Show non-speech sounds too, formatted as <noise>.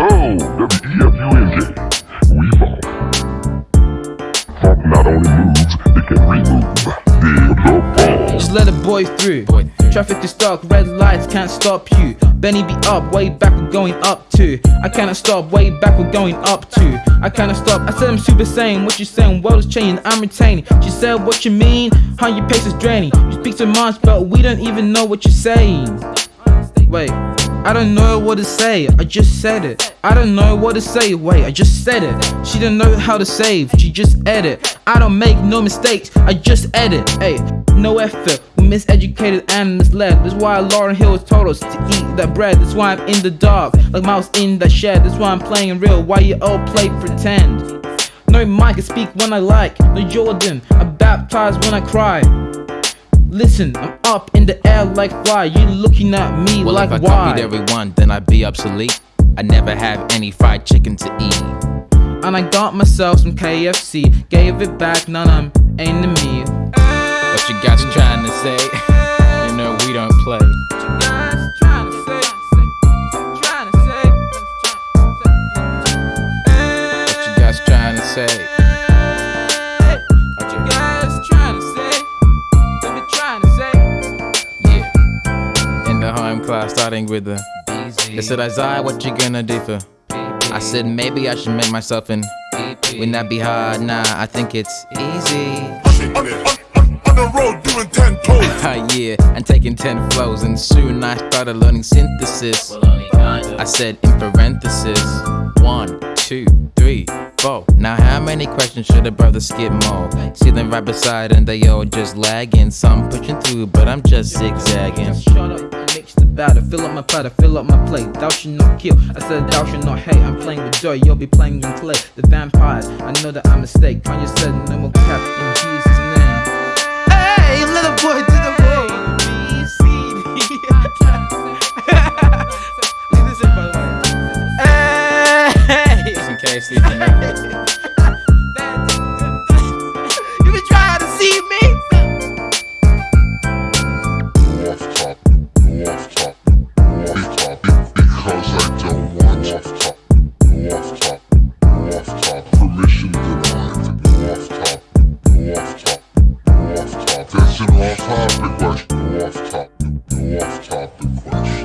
Ho, W-E-F-U-N-J. We funk. Not only moves, it can remove. Just let a boy through. Traffic is stuck, red lights can't stop you. Benny be up, way back we're going up to. I cannot stop, way back we're going up to. I cannot stop. I said I'm super sane. What you saying? World is changing, I'm retaining. She said, What you mean? How your pace is draining. You speak so much, but we don't even know what you're saying. Wait, I don't know what to say. I just said it. I don't know what to say. Wait, I just said it. She didn't know how to save. She just edit. I don't make no mistakes. I just edit. Hey, no effort. We're miseducated and misled. That's why Lauryn Hill has told us to eat that bread. That's why I'm in the dark, like mouse in the shed. That's why I'm playing real. Why you all play pretend? No mic, I speak when I like. No Jordan, I baptize when I cry. Listen, I'm up in the air like fly. You looking at me Well, like if I why? copied everyone, then I'd be obsolete. I never have any fried chicken to eat. And I got myself some KFC. Gave it back, none I'm me. What you guys trying to say? <laughs> starting with the. They said, Isaiah, what you gonna do for? I said, maybe I should make myself an. Wouldn't that be hard? Nah, I think it's easy. On, on, on, on the road doing 10 toes. Ah, yeah, and taking 10 flows, and soon I started learning synthesis. I said in parenthesis, one, two, three, foe. Now how many questions should a brother skip more? See them right beside and they all just lagging. Some pushing through, but I'm just zigzagging. Shut up, mix the batter, fill up my platter, fill up my plate. Thou should not kill. I said thou should not hate. I'm playing with joy, you'll be playing in clay. The vampires, I know that I'm a mistake. Kanye said no more cap in Jesus' name. Hey, little boy to the world. <laughs> Hey. Just in case, That's an off-topic question, off-topic, off-topic question.